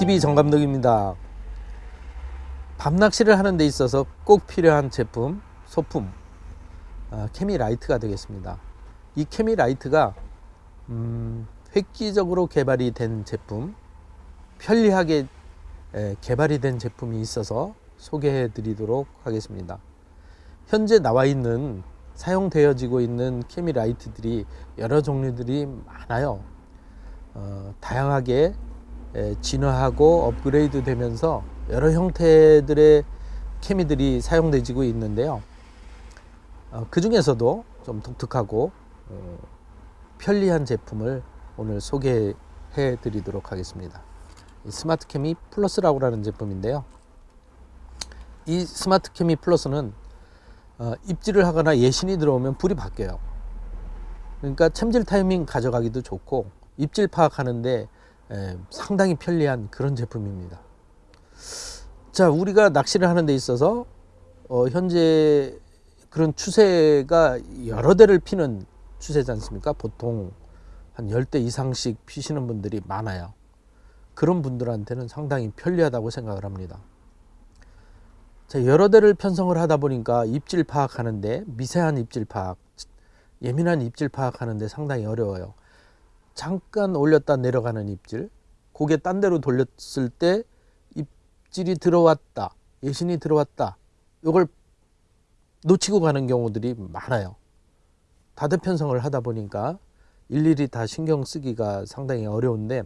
낚시TV 정감독입니다. 밤낚시를 하는 데 있어서 꼭 필요한 제품, 소품 아, 케미 라이트가 되겠습니다. 이 케미 라이트가 음, 획기적으로 개발이 된 제품, 편리하게 에, 개발이 된 제품이 있어서 소개해 드리도록 하겠습니다. 현재 나와 있는 사용되어지고 있는 케미 라이트들이 여러 종류들이 많아요. 어, 다양하게 에, 진화하고 업그레이드 되면서 여러 형태들의 케미들이 사용되지고 있는데요. 어, 그 중에서도 좀 독특하고 어, 편리한 제품을 오늘 소개해 드리도록 하겠습니다. 이 스마트 케미 플러스라고 하는 제품인데요. 이 스마트 케미 플러스는 어, 입질을 하거나 예신이 들어오면 불이 바뀌어요. 그러니까 챔질 타이밍 가져가기도 좋고 입질 파악하는데 에, 상당히 편리한 그런 제품입니다. 자, 우리가 낚시를 하는 데 있어서 어, 현재 그런 추세가 여러 대를 피는 추세지 않습니까? 보통 한 10대 이상씩 피시는 분들이 많아요. 그런 분들한테는 상당히 편리하다고 생각을 합니다. 자, 여러 대를 편성을 하다 보니까 입질 파악하는데 미세한 입질 파악, 예민한 입질 파악하는데 상당히 어려워요. 잠깐 올렸다 내려가는 입질, 고개 딴 데로 돌렸을 때 입질이 들어왔다, 예신이 들어왔다. 이걸 놓치고 가는 경우들이 많아요. 다대 편성을 하다 보니까 일일이 다 신경 쓰기가 상당히 어려운데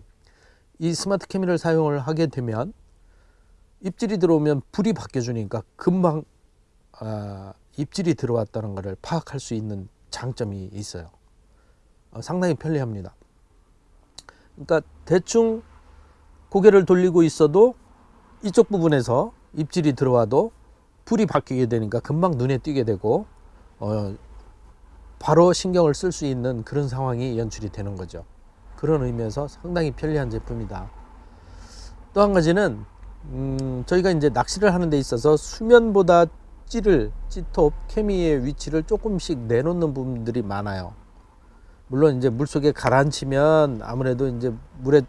이 스마트 캐미를 사용을 하게 되면 입질이 들어오면 불이 바뀌어 주니까 금방 아, 입질이 들어왔다는 것을 파악할 수 있는 장점이 있어요. 어, 상당히 편리합니다. 그러니까 대충 고개를 돌리고 있어도 이쪽 부분에서 입질이 들어와도 불이 바뀌게 되니까 금방 눈에 띄게 되고 어, 바로 신경을 쓸 수 있는 그런 상황이 연출이 되는 거죠. 그런 의미에서 상당히 편리한 제품이다. 또 한 가지는 음, 저희가 이제 낚시를 하는 데 있어서 수면보다 찌를 찌톱 케미의 위치를 조금씩 내놓는 부분들이 많아요. 물론 이제 물 속에 가라앉히면 아무래도 이제 물의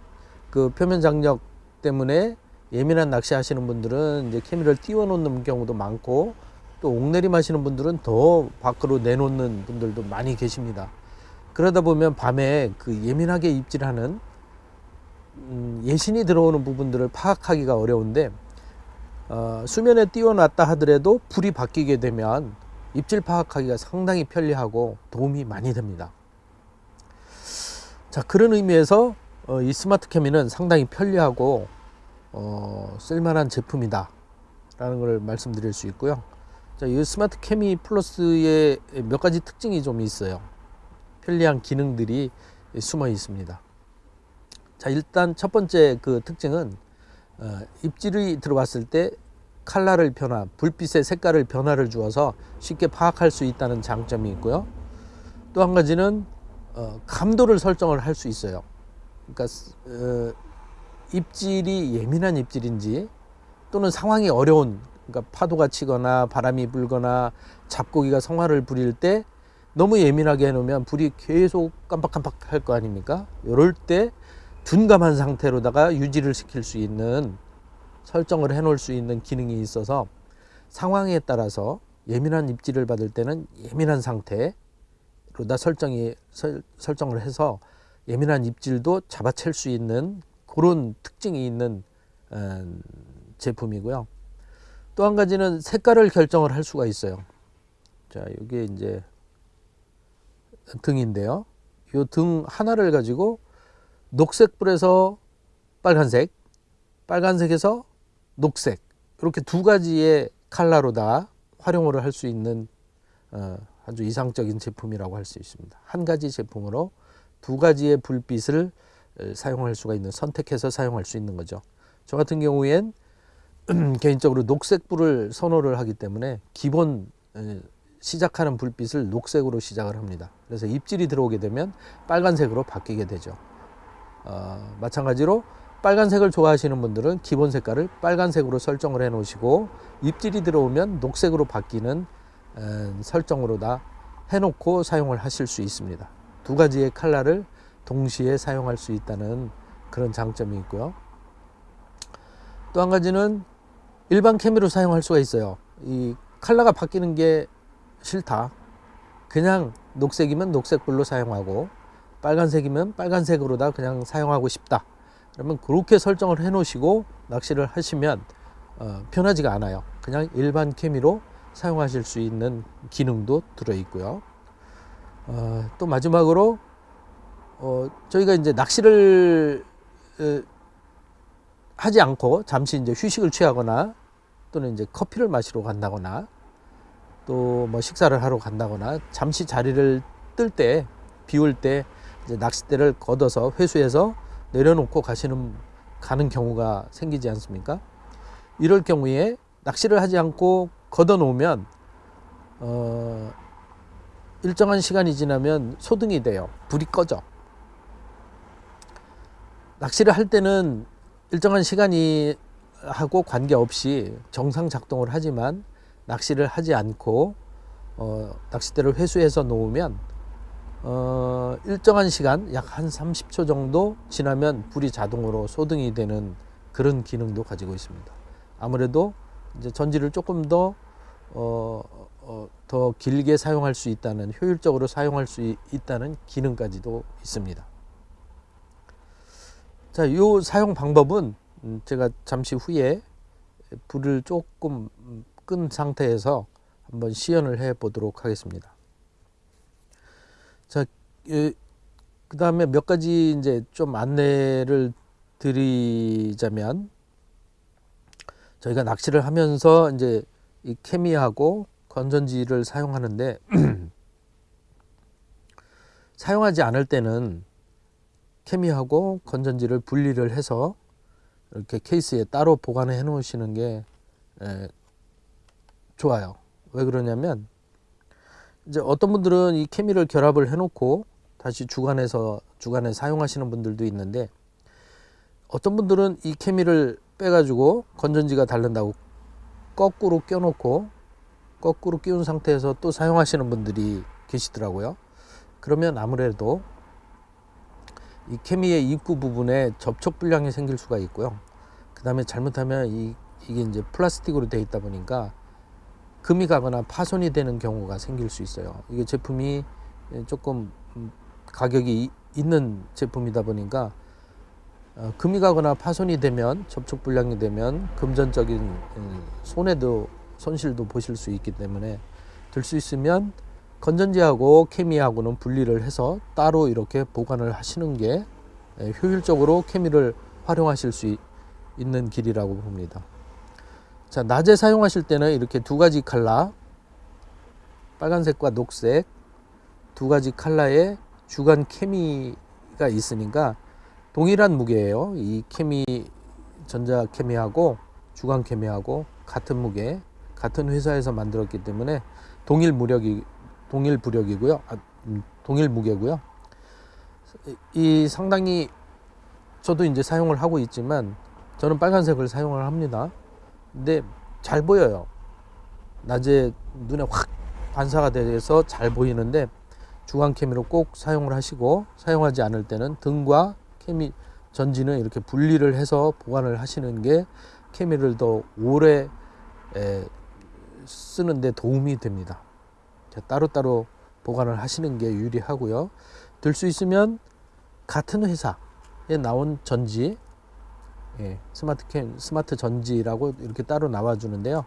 그 표면 장력 때문에 예민한 낚시 하시는 분들은 이제 케미를 띄워 놓는 경우도 많고 또 옥내림 하시는 분들은 더 밖으로 내놓는 분들도 많이 계십니다. 그러다 보면 밤에 그 예민하게 입질하는 음, 예신이 들어오는 부분들을 파악하기가 어려운데 어, 수면에 띄워놨다 하더라도 불이 바뀌게 되면 입질 파악하기가 상당히 편리하고 도움이 많이 됩니다. 자 그런 의미에서 어, 이 스마트 케미는 상당히 편리하고 어, 쓸만한 제품이다 라는 걸 말씀드릴 수 있고요. 자, 이 스마트 케미 플러스의 몇 가지 특징이 좀 있어요. 편리한 기능들이 숨어 있습니다. 자 일단 첫 번째 그 특징은 어, 입질이 들어왔을 때 칼라를 변화 불빛의 색깔을 변화를 주어서 쉽게 파악할 수 있다는 장점이 있고요. 또 한 가지는 어, 감도를 설정을 할 수 있어요 그러니까 어, 입질이 예민한 입질인지 또는 상황이 어려운 그러니까 파도가 치거나 바람이 불거나 잡고기가 성화를 부릴 때 너무 예민하게 해놓으면 불이 계속 깜빡깜빡 할 거 아닙니까? 이럴 때 둔감한 상태로다가 유지를 시킬 수 있는 설정을 해 놓을 수 있는 기능이 있어서 상황에 따라서 예민한 입질을 받을 때는 예민한 상태 로다 설정이 설, 설정을 해서 예민한 입질도 잡아챌 수 있는 그런 특징이 있는 어, 제품이고요. 또 한 가지는 색깔을 결정을 할 수가 있어요. 자, 이게 이제 등인데요. 이 등 하나를 가지고 녹색 불에서 빨간색, 빨간색에서 녹색 이렇게 두 가지의 칼라로 다 활용을 할 수 있는 어, 아주 이상적인 제품이라고 할 수 있습니다. 한 가지 제품으로 두 가지의 불빛을 사용할 수가 있는 선택해서 사용할 수 있는 거죠. 저 같은 경우엔 개인적으로 녹색불을 선호를 하기 때문에 기본 시작하는 불빛을 녹색으로 시작을 합니다. 그래서 입질이 들어오게 되면 빨간색으로 바뀌게 되죠. 어, 마찬가지로 빨간색을 좋아하시는 분들은 기본 색깔을 빨간색으로 설정을 해 놓으시고 입질이 들어오면 녹색으로 바뀌는 에, 설정으로 다 해놓고 사용을 하실 수 있습니다. 두 가지의 칼라를 동시에 사용할 수 있다는 그런 장점이 있고요. 또 한 가지는 일반 케미로 사용할 수가 있어요. 이 컬러가 바뀌는 게 싫다. 그냥 녹색이면 녹색불로 사용하고 빨간색이면 빨간색으로 다 그냥 사용하고 싶다. 그러면 그렇게 설정을 해 놓으시고 낚시를 하시면 어, 편하지가 않아요. 그냥 일반 케미로 사용하실 수 있는 기능도 들어 있고요. 어, 또 마지막으로 어, 저희가 이제 낚시를 에, 하지 않고 잠시 이제 휴식을 취하거나 또는 이제 커피를 마시러 간다거나 또 뭐 식사를 하러 간다거나 잠시 자리를 뜰 때 비올 때 이제 낚싯대를 걷어서 회수해서 내려놓고 가시는 가는 경우가 생기지 않습니까? 이럴 경우에 낚시를 하지 않고 걷어 놓으면 어 일정한 시간이 지나면 소등이 돼요. 불이 꺼져. 낚시를 할 때는 일정한 시간이 하고 관계없이 정상 작동을 하지만 낚시를 하지 않고 어, 낚싯대를 회수해서 놓으면 어, 일정한 시간 약 한 30초 정도 지나면 불이 자동으로 소등이 되는 그런 기능도 가지고 있습니다. 아무래도 이제 전지를 조금 더 어, 어, 더 길게 사용할 수 있다는 효율적으로 사용할 수 있, 있다는 기능까지도 있습니다. 자, 이 사용 방법은 음, 제가 잠시 후에 불을 조금 끈 상태에서 한번 시연을 해 보도록 하겠습니다. 자, 그 다음에 몇 가지 이제 좀 안내를 드리자면 저희가 낚시를 하면서 이제 이 케미하고 건전지를 사용하는데 사용하지 않을 때는 케미하고 건전지를 분리를 해서 이렇게 케이스에 따로 보관해 놓으시는 게 에, 좋아요. 왜 그러냐면 이제 어떤 분들은 이 케미를 결합을 해 놓고 다시 주간에서 주간에 사용하시는 분들도 있는데 어떤 분들은 이 케미를 빼가지고 건전지가 다른다고 거꾸로 껴놓고 거꾸로 끼운 상태에서 또 사용하시는 분들이 계시더라고요. 그러면 아무래도 이 케미의 입구 부분에 접촉 불량이 생길 수가 있고요. 그 다음에 잘못하면 이, 이게 이제 플라스틱으로 되어 있다 보니까 금이 가거나 파손이 되는 경우가 생길 수 있어요. 이게 제품이 조금 가격이 있는 제품이다 보니까 어, 금이 가거나 파손이 되면 접촉 불량이 되면 금전적인 음, 손해도 손실도 보실 수 있기 때문에 될수 있으면 건전지하고 케미하고는 분리를 해서 따로 이렇게 보관을 하시는 게 예, 효율적으로 케미를 활용하실 수 있는 길이라고 봅니다. 자, 낮에 사용하실 때는 이렇게 두 가지 칼라, 빨간색과 녹색 두 가지 칼라의 주간 케미가 있으니까 동일한 무게예요. 이 케미 전자 케미하고 주간 케미하고 같은 무게, 같은 회사에서 만들었기 때문에 동일 무력이 동일 부력이고요. 아, 음, 동일 무게고요. 이 상당히 저도 이제 사용을 하고 있지만 저는 빨간색을 사용을 합니다. 근데 잘 보여요. 낮에 눈에 확 반사가 돼서 잘 보이는데 주간 케미로 꼭 사용을 하시고 사용하지 않을 때는 등과 케미 전지는 이렇게 분리를 해서 보관을 하시는 게 케미를 더 오래 쓰는데 도움이 됩니다. 따로따로 보관을 하시는 게 유리하고요. 될수 있으면 같은 회사에 나온 전지, 예, 스마트 캠, 스마트 전지라고 이렇게 따로 나와주는데요.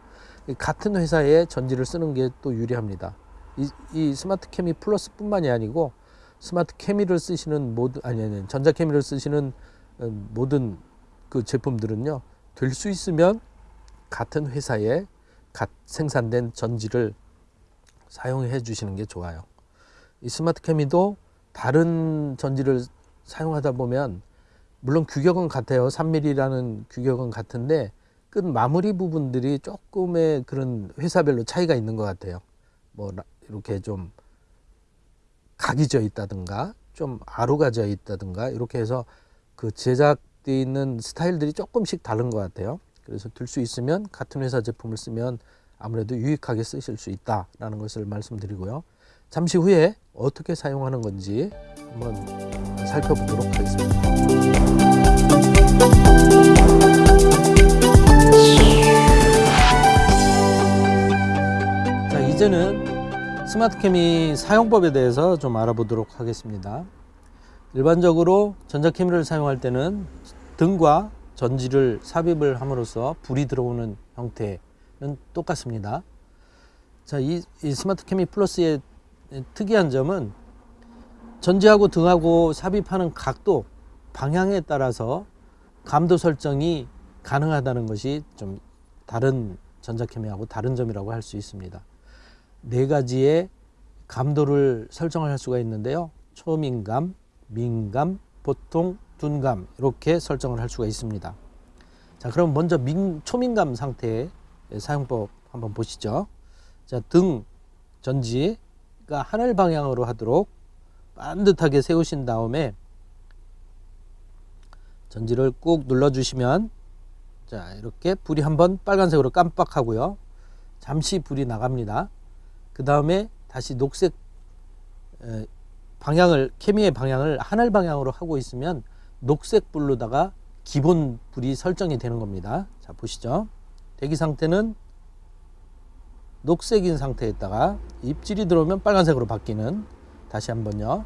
같은 회사의 전지를 쓰는 게 또 유리합니다. 이, 이 스마트 케미 플러스뿐만이 아니고 스마트 케미를 쓰시는 모든 아니 아니 전자 케미를 쓰시는 어, 모든 그 제품들은요 될 수 있으면 같은 회사에 갓 생산된 전지를 사용해 주시는 게 좋아요. 이 스마트 케미도 다른 전지를 사용하다 보면 물론 규격은 같아요. 3mm라는 규격은 같은데 끝 마무리 부분들이 조금의 그런 회사별로 차이가 있는 것 같아요. 뭐 이렇게 좀 각이 져 있다든가 좀 아루가 져 있다든가 이렇게 해서 그 제작되어 있는 스타일들이 조금씩 다른 것 같아요. 그래서 들 수 있으면 같은 회사 제품을 쓰면 아무래도 유익하게 쓰실 수 있다라는 것을 말씀드리고요. 잠시 후에 어떻게 사용하는 건지 한번 살펴보도록 하겠습니다. 스마트캠이 사용법에 대해서 좀 알아보도록 하겠습니다. 일반적으로 전자캠을 사용할 때는 등과 전지를 삽입을 함으로써 불이 들어오는 형태는 똑같습니다. 자, 이, 이 스마트캠이 플러스의 특이한 점은 전지하고 등하고 삽입하는 각도, 방향에 따라서 감도 설정이 가능하다는 것이 좀 다른 전자캠이하고 다른 점이라고 할 수 있습니다. 네 가지의 감도를 설정을 할 수가 있는데요. 초민감, 민감, 보통, 둔감 이렇게 설정을 할 수가 있습니다. 자, 그럼 먼저 민, 초민감 상태의 사용법 한번 보시죠. 자, 등 전지가 하늘 방향으로 하도록 반듯하게 세우신 다음에 전지를 꾹 눌러 주시면 자, 이렇게 불이 한번 빨간색으로 깜빡하고요. 잠시 불이 나갑니다. 그 다음에 다시 녹색 에, 방향을 케미의 방향을 하늘 방향으로 하고 있으면 녹색 불로다가 기본 불이 설정이 되는 겁니다. 자 보시죠. 대기 상태는 녹색인 상태에다가 입질이 들어오면 빨간색으로 바뀌는 다시 한번요.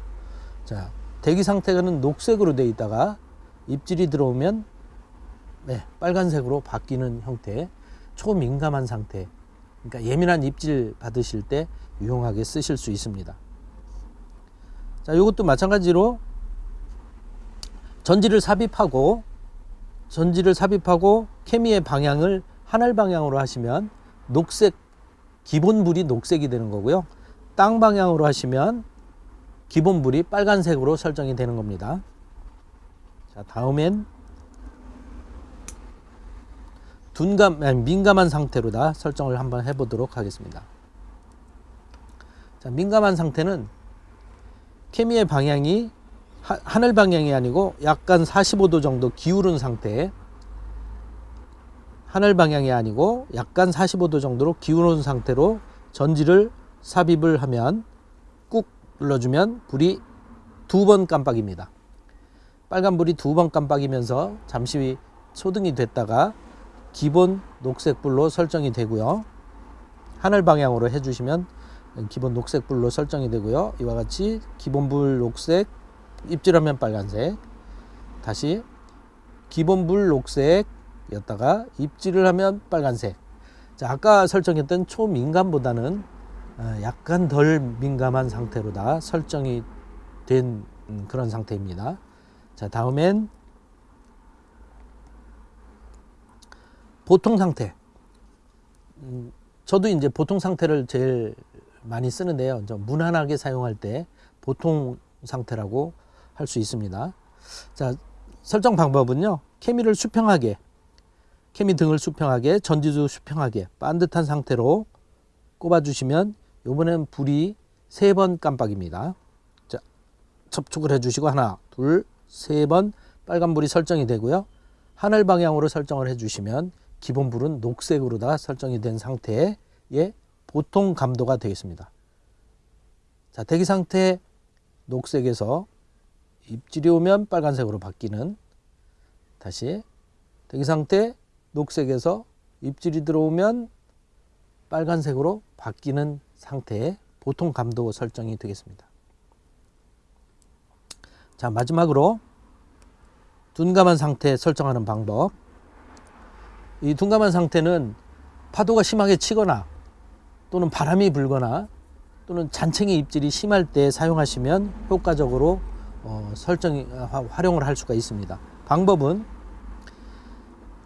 자 대기 상태는 녹색으로 되어 있다가 입질이 들어오면 네, 빨간색으로 바뀌는 형태 초민감한 상태 그러니까 예민한 입질 받으실 때 유용하게 쓰실 수 있습니다. 자, 이것도 마찬가지로 전지를 삽입하고 전지를 삽입하고 케미의 방향을 하늘 방향으로 하시면 녹색 기본 불이 녹색이 되는 거고요. 땅 방향으로 하시면 기본 불이 빨간색으로 설정이 되는 겁니다. 자, 다음엔 둔감, 아니, 민감한 상태로 다 설정을 한번 해보도록 하겠습니다. 자, 민감한 상태는 케미의 방향이 하, 하늘 방향이 아니고 약간 45도 정도 기울은 상태 하늘 방향이 아니고 약간 45도 정도로 기울은 상태로 전지를 삽입을 하면 꾹 눌러주면 불이 두 번 깜빡입니다. 빨간 불이 두 번 깜빡이면서 잠시 소등이 됐다가 기본 녹색불로 설정이 되고요. 하늘 방향으로 해주시면 기본 녹색불로 설정이 되고요. 이와 같이 기본불 녹색, 입질하면 빨간색. 다시 기본불 녹색이었다가 입질을 하면 빨간색. 자, 아까 설정했던 초민감보다는 어, 약간 덜 민감한 상태로 다 설정이 된 음, 그런 상태입니다. 자, 다음엔 보통 상태. 음, 저도 이제 보통 상태를 제일 많이 쓰는데요. 무난하게 사용할 때 보통 상태라고 할 수 있습니다. 자, 설정 방법은요. 케미를 수평하게, 케미 등을 수평하게, 전지도 수평하게, 반듯한 상태로 꼽아 주시면 이번엔 불이 세 번 깜빡입니다. 자, 접촉을 해 주시고 하나, 둘, 세 번 빨간불이 설정이 되고요. 하늘 방향으로 설정을 해 주시면 기본 불은 녹색으로 다 설정이 된 상태의 보통 감도가 되겠습니다. 자, 대기 상태 녹색에서 입질이 오면 빨간색으로 바뀌는 다시 대기 상태 녹색에서 입질이 들어오면 빨간색으로 바뀌는 상태의 보통 감도 설정이 되겠습니다. 자, 마지막으로 둔감한 상태 설정하는 방법 이 둔감한 상태는 파도가 심하게 치거나 또는 바람이 불거나 또는 잔챙이 입질이 심할 때 사용하시면 효과적으로 어, 설정 활용을 할 수가 있습니다. 방법은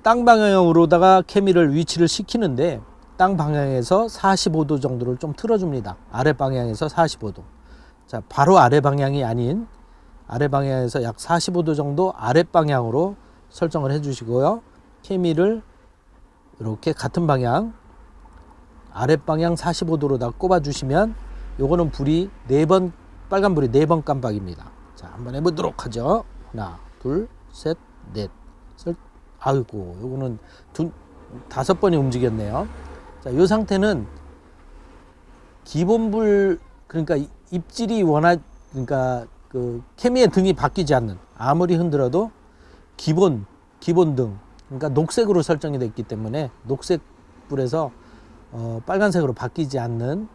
땅 방향으로다가 케미를 위치를 시키는데 땅 방향에서 45도 정도를 좀 틀어줍니다. 아래 방향에서 45도. 자, 바로 아래 방향이 아닌 아래 방향에서 약 45도 정도 아래 방향으로 설정을 해주시고요. 케미를 이렇게 같은 방향 아랫방향 45도로 다 꼽아 주시면 요거는 불이 네 번 빨간 불이 네 번 깜빡입니다. 자 한번 해보도록 하죠. 하나 둘셋넷. 아이고 요거는 두, 다섯 번이 움직였네요. 자요 상태는 기본불 그러니까 입질이 워낙 그러니까 그 케미의 등이 바뀌지 않는 아무리 흔들어도 기본 기본 등 그러니까 녹색으로 설정이 됐기 때문에 녹색 불에서 어, 빨간색으로 바뀌지 않는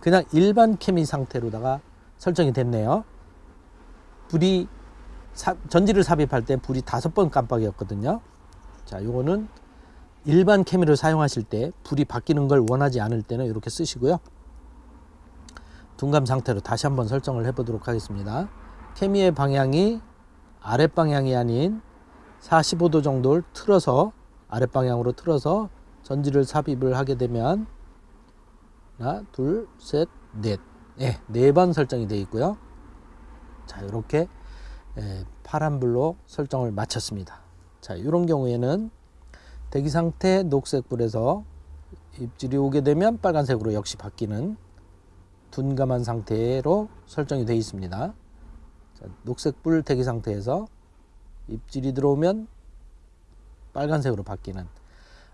그냥 일반 케미 상태로다가 설정이 됐네요. 불이 사, 전지를 삽입할 때 불이 다섯 번 깜빡이었거든요. 자, 요거는 일반 케미를 사용하실 때 불이 바뀌는 걸 원하지 않을 때는 이렇게 쓰시고요. 둔감 상태로 다시 한번 설정을 해 보도록 하겠습니다. 케미의 방향이 아랫 방향이 아닌 45도 정도를 틀어서 아랫방향으로 틀어서 전지를 삽입을 하게 되면 하나, 둘, 셋, 넷. 네, 네번 설정이 되어 있고요. 자, 이렇게 예, 파란불로 설정을 마쳤습니다. 자, 이런 경우에는 대기 상태 녹색불에서 입질이 오게 되면 빨간색으로 역시 바뀌는 둔감한 상태로 설정이 되어 있습니다. 자, 녹색불 대기 상태에서 입질이 들어오면 빨간색으로 바뀌는.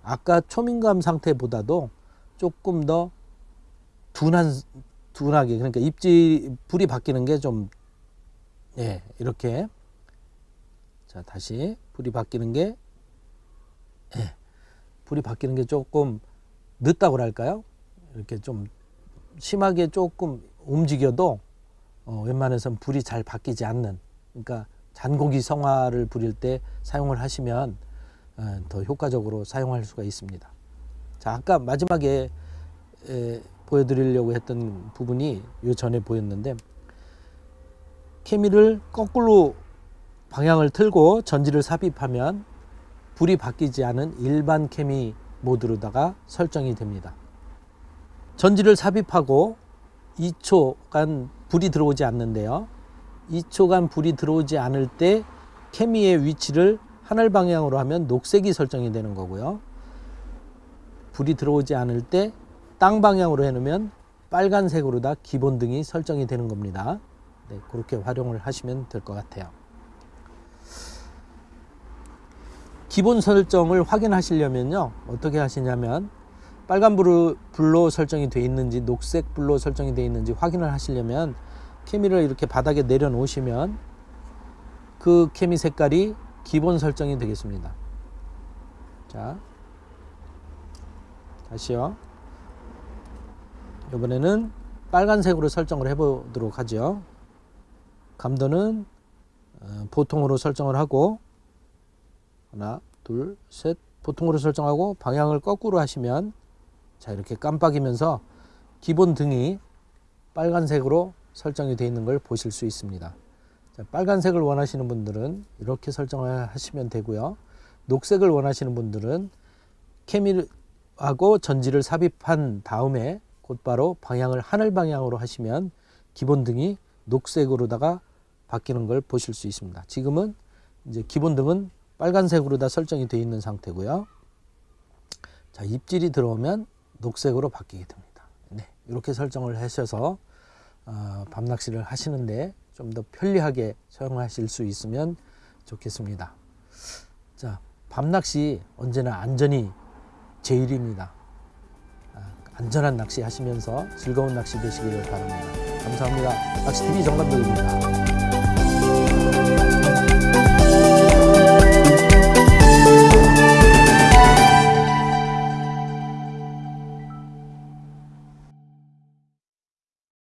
아까 초민감 상태보다도 조금 더 둔한 둔하게 그러니까 입질 불이 바뀌는 게 좀 예, 이렇게. 자, 다시 불이 바뀌는 게 예, 불이 바뀌는 게 조금 늦다고 할까요? 이렇게 좀 심하게 조금 움직여도 어, 웬만해선 불이 잘 바뀌지 않는. 그러니까 잔고기 성화를 부릴 때 사용을 하시면 어, 더 효과적으로 사용할 수가 있습니다. 자 아까 마지막에 에, 보여드리려고 했던 부분이 요 전에 보였는데 케미를 거꾸로 방향을 틀고 전지를 삽입하면 불이 바뀌지 않은 일반 케미 모드로다가 설정이 됩니다. 전지를 삽입하고 2초간 불이 들어오지 않는데요. 2초간 불이 들어오지 않을 때 케미의 위치를 하늘 방향으로 하면 녹색이 설정이 되는 거고요. 불이 들어오지 않을 때 땅 방향으로 해놓으면 빨간색으로 다 기본등이 설정이 되는 겁니다. 네, 그렇게 활용을 하시면 될 것 같아요. 기본 설정을 확인하시려면요. 어떻게 하시냐면 빨간 불로, 설정이 되어 있는지 녹색 불로 설정이 되어 있는지 확인을 하시려면 케미를 이렇게 바닥에 내려놓으시면 그 케미 색깔이 기본 설정이 되겠습니다. 자, 다시요. 이번에는 빨간색으로 설정을 해보도록 하죠. 감도는 어, 보통으로 설정을 하고 하나, 둘, 셋 보통으로 설정하고 방향을 거꾸로 하시면 자 이렇게 깜빡이면서 기본 등이 빨간색으로 설정이 되어 있는 걸 보실 수 있습니다. 자, 빨간색을 원하시는 분들은 이렇게 설정을 하시면 되고요. 녹색을 원하시는 분들은 케미하고 전지를 삽입한 다음에 곧바로 방향을 하늘 방향으로 하시면 기본 등이 녹색으로다가 바뀌는 걸 보실 수 있습니다. 지금은 이제 기본 등은 빨간색으로 다 설정이 되어 있는 상태고요. 자, 입질이 들어오면 녹색으로 바뀌게 됩니다. 네, 이렇게 설정을 하셔서 어, 밤낚시를 하시는데 좀 더 편리하게 사용하실 수 있으면 좋겠습니다. 자, 밤낚시 언제나 안전이 제일입니다. 안전한 낚시 하시면서 즐거운 낚시 되시기를 바랍니다. 감사합니다. 낚시TV 정감독입니다.